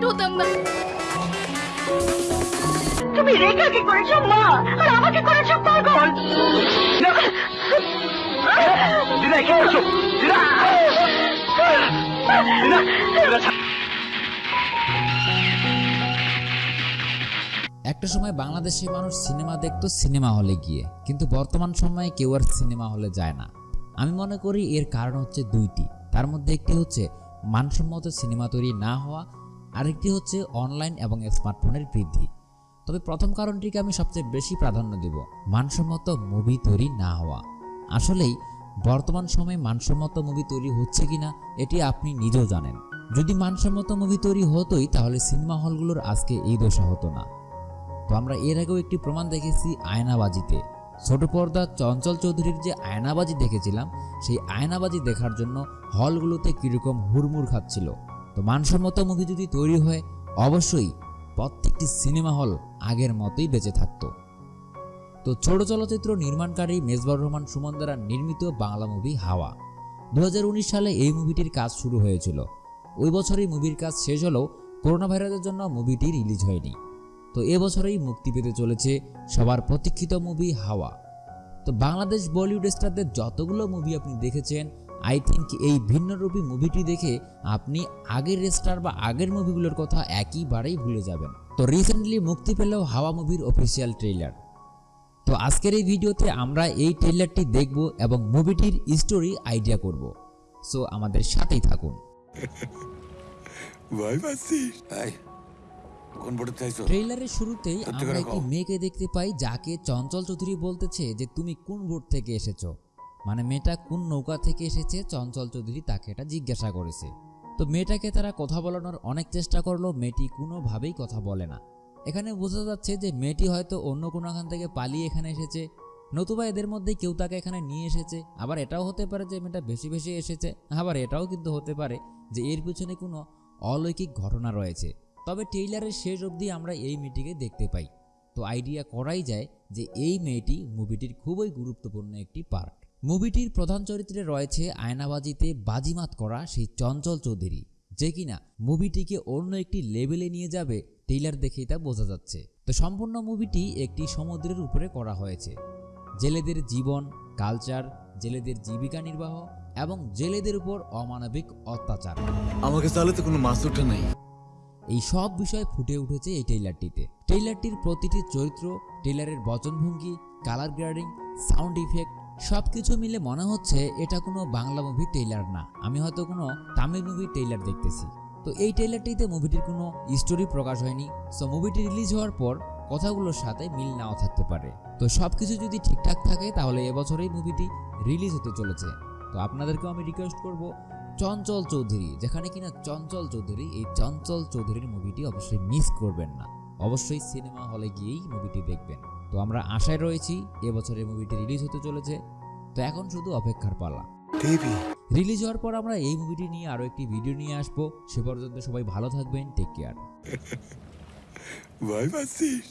করতাম না। তুমি রেখাকে করেছ? মা আর আমাকে করেছ পাগল। একটা সময় বাংলাদেশে মানুষ সিনেমা দেখতো সিনেমা হলে গিয়ে কিন্তু বর্তমান সময়ে কেউ আর সিনেমা হলে যায় না। আমি মনে করি এর কারণ হচ্ছে দুইটি। তার মধ্যে একটি হচ্ছে মানসম্মত সিনেমা তৈরি না হওয়া আরেকটি হচ্ছে অনলাইন এবং স্মার্টফোনের বৃদ্ধি। তবে প্রথম কারণটিকে আমি সবচেয়ে বেশি প্রাধান্য দেব, মানসম্মত মুভি তৈরি না হওয়া। আসলেই, বর্তমান সময়ে মানসম্মত মুভি তৈরি হচ্ছে কিনা, এটি আপনি নিজেও জানেন। যদি মানসম্মত মুভি তৈরি হতোই, তাহলে সিনেমা হলগুলোর আজকে এই দশা হতো না। তো আমরা এর আগেও একটি প্রমাণ দেখেছি আয়নাবাজিতে। ছোট পর্দা চঞ্চল চৌধুরীর যে আয়নাবাজি দেখেছিলাম, সেই আয়নাবাজি দেখার জন্য হলগুলোতে কীরকম হুড়মুড় খাচ্ছিল। তো মানসম্মত মুভি যদি তৈরি হয়, অবশ্যই প্রত্যেকটি সিনেমা হল আগের মতোই বেঁচে থাকতো। তো ছোট চলচ্চিত্র নির্মাণকারী মেজবার রহমান সুমন দ্বারা নির্মিত বাংলা মুভি হাওয়া। দু হাজার উনিশ সালে এই মুভিটির কাজ শুরু হয়েছিল। ওই বছরই মুভির কাজ শেষ হলেও করোনা ভাইরাসের জন্য মুভিটি রিলিজ হয়নি। তো এবছরেই মুক্তি পেতে চলেছে সবার প্রতীক্ষিত মুভি হাওয়া। তো বাংলাদেশ বলিউড স্টারদের যতগুলো মুভি আপনি দেখেছেন আই থিঙ্ক এই ভিন্নরূপী মুভিটি দেখে আপনি আগের স্টার বা আগের মুভিগুলোর কথা একইবারেই ভুলে যাবেন। তো রিসেন্টলি মুক্তি পেল হাওয়া মুভির অফিসিয়াল ট্রেইলার তো আজকের এই ভিডিওতে আমরা এই ট্রেইলারটি দেখব এবং মুভিটির স্টোরি আইডিয়া করব। সো আমাদের সাথেই থাকুন। বোর্ডে ট্রেইলারের শুরুতেই আমরা একটি মেয়েকে দেখতে পাই যাকে চঞ্চল চৌধুরী বলতেছে যে তুমি কোন বোট থেকে এসেছ? মানে মেয়েটা কোন নৌকা থেকে এসেছে? চঞ্চল চৌধুরী তাকে এটা জিজ্ঞাসা করেছে। তো মেয়েটাকে তারা কথা বলানোর অনেক চেষ্টা করল, মেয়েটি কোনোভাবেই কথা বলে না। এখানে বোঝা যাচ্ছে যে মেয়েটি হয়তো অন্য কোনো এখান থেকে পালিয়ে এখানে এসেছে। নতুবা এদের মধ্যে কেউ তাকে এখানে নিয়ে এসেছে। আবার এটাও হতে পারে যে মেয়েটা বেশি বেশি এসেছে। আবার এটাও কিন্তু হতে পারে যে এর পিছনে কোনো অলৌকিক ঘটনা রয়েছে। তবে টেইলারের শেষ অবধি আমরা এই মেয়েটিকে দেখতে পাই। তো আইডিয়া করাই যায় যে এই মেয়েটি মুভিটির খুবই গুরুত্বপূর্ণ একটি পার্ট। মুভিটির প্রধান চরিত্রে রয়েছে আয়নাবাজিতে বাজিমাত করা সেই চঞ্চল চৌধুরী যে কিনা মুভিটিকে অন্য একটি লেভেলে নিয়ে যাবে টেইলার দেখেই তা বোঝা যাচ্ছে। তো সম্পূর্ণ মুভিটি একটি সমুদ্রের উপরে করা হয়েছে। জেলেদের জীবন কালচার জেলেদের জীবিকা নির্বাহ এবং জেলেদের উপর অমানবিক অত্যাচার। আমাকে তাহলে তো কোনো মাছ ওঠে নাই। এই সব বিষয় ফুটে উঠেছে এই টেইলারটিতে টেইলারটির প্রতিটি চরিত্র টেইলারের বচনভঙ্গি কালার গ্রেডিং সাউন্ড ইফেক্ট সব কিছু মিলে মনে হচ্ছে এটা কোনো বাংলা মুভি ট্রেইলার না। আমি হয়তো কোনো তামিল মুভি ট্রেইলার দেখতেছি। তো এই ট্রেইলারটিতে মুভিটির কোনো স্টোরি প্রকাশ হয়নি। সো মুভিটি রিলিজ হওয়ার পর কথাগুলোর সাথে মিল নাও থাকতে পারে। তো সব কিছু যদি ঠিকঠাক থাকে, তাহলে এবছরেই মুভিটি রিলিজ হতে চলেছে। তো আপনাদেরকেও আমি রিকোয়েস্ট করব, চঞ্চল চৌধুরী, যেখানে কিনা চঞ্চল চৌধুরী, এই চঞ্চল চৌধুরীর মুভিটি অবশ্যই মিস করবেন না। অবশ্যই সিনেমা হলে গিয়েই মুভিটি দেখবেন। তো আমরা আশায় রয়েছি এবছরের মুভিটি রিলিজ হতে চলেছে। তো এখন শুধু অপেক্ষার পালা। রিলিজ হওয়ার পর আমরা এই মুভিটি নিয়ে আরও একটি ভিডিও নিয়ে আসব। সে পর্যন্ত সবাই ভালো থাকবেন টেক কেয়ার বাই পাচ্ছিস